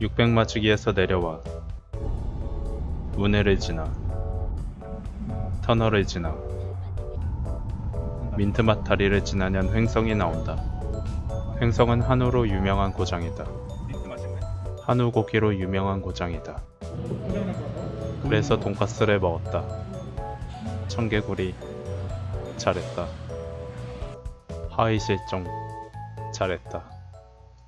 600마지기에서 내려와 운해를 지나 터널을 지나 민트맛 다리를 지나면 횡성이 나온다. 횡성은 한우로 유명한 고장이다. 한우 고기로 유명한 고장이다. 그래서 돈가스를 먹었다. 청개구리 잘했다. 하위 실종 잘했다.